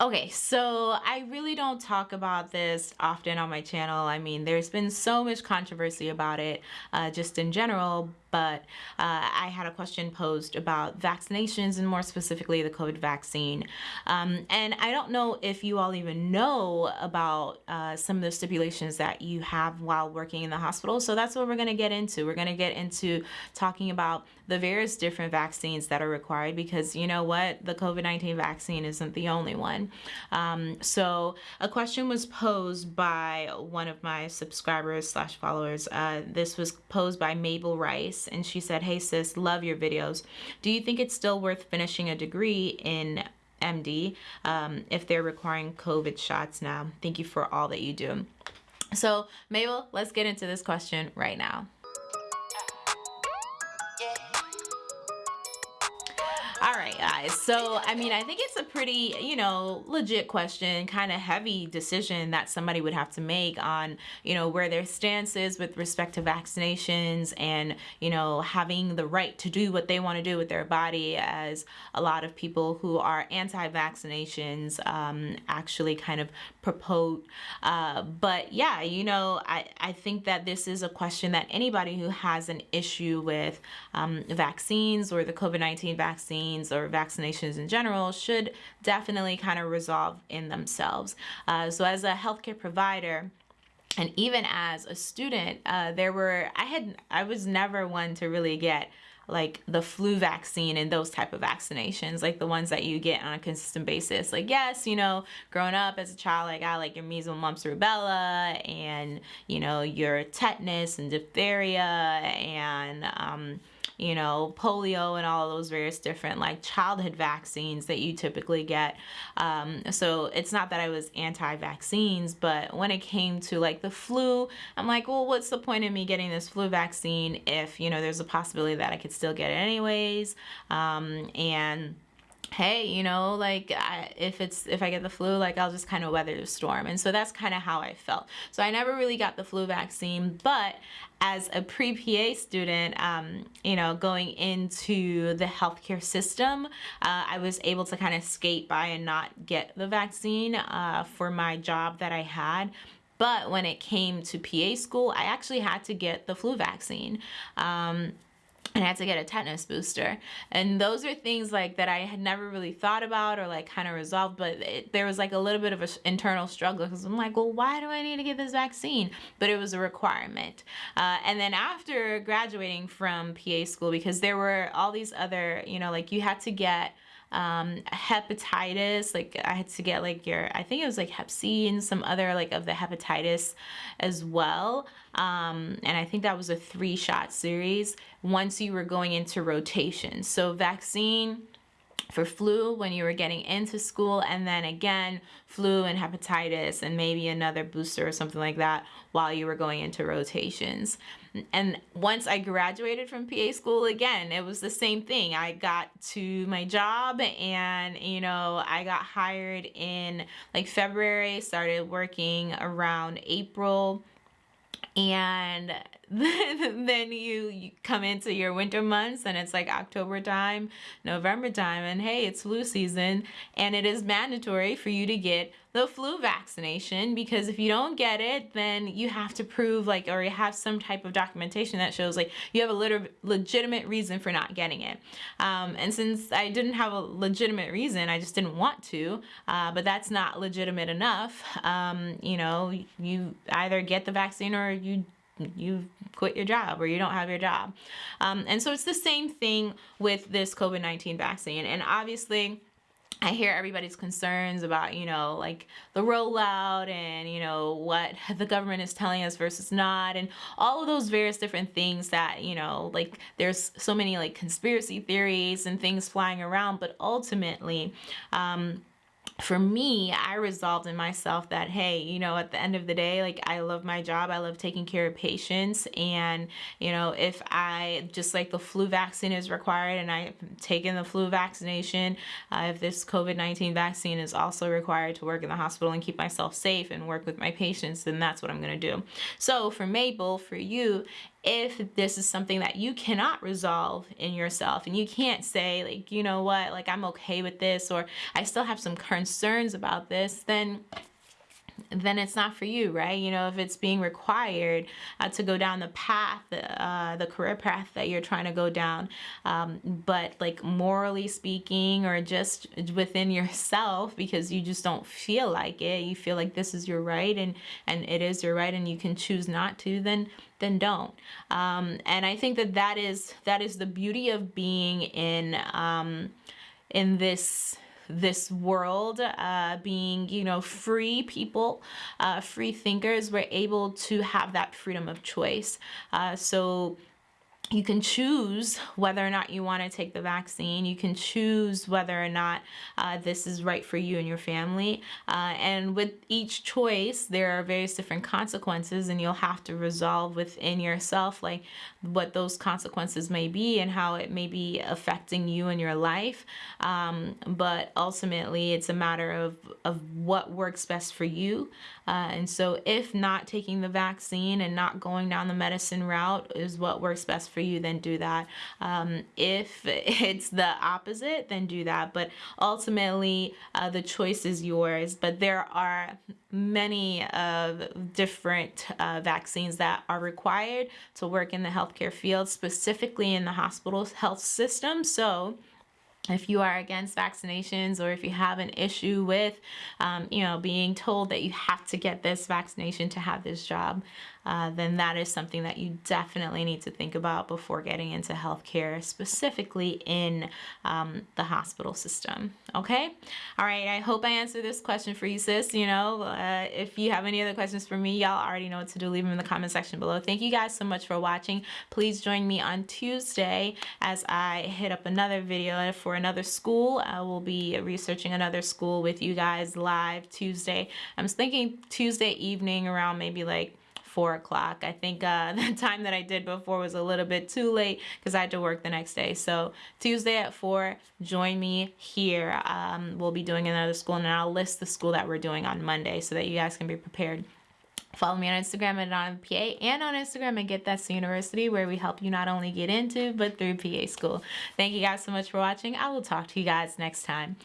Okay, so I really don't talk about this often on my channel. I mean, there's been so much controversy about it uh, just in general, but uh, I had a question posed about vaccinations and more specifically the COVID vaccine. Um, and I don't know if you all even know about uh, some of the stipulations that you have while working in the hospital. So that's what we're going to get into. We're going to get into talking about the various different vaccines that are required because you know what? The COVID-19 vaccine isn't the only one. Um, so a question was posed by one of my subscribers slash followers. Uh, this was posed by Mabel Rice and she said, Hey sis, love your videos. Do you think it's still worth finishing a degree in MD um, if they're requiring COVID shots now? Thank you for all that you do. So Mabel, let's get into this question right now. Right, guys. So, I mean, I think it's a pretty, you know, legit question, kind of heavy decision that somebody would have to make on, you know, where their stance is with respect to vaccinations and, you know, having the right to do what they want to do with their body as a lot of people who are anti-vaccinations um, actually kind of propose. Uh, but yeah, you know, I, I think that this is a question that anybody who has an issue with um, vaccines or the COVID-19 vaccines or vaccinations in general should definitely kind of resolve in themselves. Uh, so as a healthcare provider, and even as a student, uh, there were, I had, I was never one to really get like the flu vaccine and those type of vaccinations like the ones that you get on a consistent basis like yes you know growing up as a child I got like your measles mumps rubella and you know your tetanus and diphtheria and um, you know, polio and all those various different like childhood vaccines that you typically get. Um, so it's not that I was anti-vaccines, but when it came to like the flu, I'm like, well, what's the point of me getting this flu vaccine if, you know, there's a possibility that I could still get it anyways. Um, and hey you know like I, if it's if I get the flu like I'll just kind of weather the storm. And so that's kind of how I felt. So I never really got the flu vaccine but as a pre-PA student um, you know going into the healthcare system uh, I was able to kind of skate by and not get the vaccine uh, for my job that I had. But when it came to PA school I actually had to get the flu vaccine. Um, and I had to get a tetanus booster. And those are things like that I had never really thought about or like kind of resolved, but it, there was like a little bit of an internal struggle because I'm like, well, why do I need to get this vaccine? But it was a requirement. Uh, and then after graduating from PA school, because there were all these other, you know, like you had to get um, hepatitis, like I had to get like your, I think it was like hep C and some other like of the hepatitis as well. Um, and I think that was a three shot series once you were going into rotation. So vaccine, for flu when you were getting into school and then again flu and hepatitis and maybe another booster or something like that while you were going into rotations. And once I graduated from PA school again it was the same thing. I got to my job and you know I got hired in like February started working around April. And then you, you, come into your winter months and it's like October time, November time, and hey, it's flu season, and it is mandatory for you to get the flu vaccination because if you don't get it, then you have to prove like, or you have some type of documentation that shows like you have a legitimate reason for not getting it. Um, and since I didn't have a legitimate reason, I just didn't want to, uh, but that's not legitimate enough. Um, you know, you either get the vaccine or you you quit your job or you don't have your job. Um, and so it's the same thing with this COVID-19 vaccine. And obviously, I hear everybody's concerns about, you know, like the rollout and, you know, what the government is telling us versus not and all of those various different things that, you know, like there's so many like conspiracy theories and things flying around, but ultimately, um, for me, I resolved in myself that, hey, you know, at the end of the day, like I love my job. I love taking care of patients. And, you know, if I just like the flu vaccine is required and I've taken the flu vaccination, uh, if this COVID-19 vaccine is also required to work in the hospital and keep myself safe and work with my patients, then that's what I'm going to do. So for Mabel, for you, if this is something that you cannot resolve in yourself and you can't say like you know what? Like i'm okay with this or i still have some concerns about this then then it's not for you, right? You know, if it's being required uh, to go down the path, uh, the career path that you're trying to go down, um, but like morally speaking, or just within yourself, because you just don't feel like it, you feel like this is your right, and and it is your right, and you can choose not to, then then don't. Um, and I think that that is that is the beauty of being in um, in this this world, uh, being, you know, free people, uh, free thinkers, we're able to have that freedom of choice. Uh, so you can choose whether or not you want to take the vaccine. You can choose whether or not uh, this is right for you and your family. Uh, and with each choice, there are various different consequences, and you'll have to resolve within yourself, like what those consequences may be and how it may be affecting you and your life. Um, but ultimately, it's a matter of, of what works best for you. Uh, and so, if not taking the vaccine and not going down the medicine route is what works best for for you, then do that. Um, if it's the opposite, then do that. But ultimately, uh, the choice is yours. But there are many of uh, different uh, vaccines that are required to work in the healthcare field, specifically in the hospital health system. So if you are against vaccinations or if you have an issue with, um, you know, being told that you have to get this vaccination to have this job, uh, then that is something that you definitely need to think about before getting into healthcare, specifically in um, the hospital system. Okay? All right, I hope I answered this question for you, sis. You know, uh, if you have any other questions for me, y'all already know what to do. Leave them in the comment section below. Thank you guys so much for watching. Please join me on Tuesday as I hit up another video for another school. I will be researching another school with you guys live Tuesday. I'm thinking Tuesday evening around maybe like four o'clock. I think uh, the time that I did before was a little bit too late because I had to work the next day. So Tuesday at four, join me here. Um, we'll be doing another school and I'll list the school that we're doing on Monday so that you guys can be prepared. Follow me on Instagram at PA and on Instagram at Get That's the University where we help you not only get into but through PA school. Thank you guys so much for watching. I will talk to you guys next time.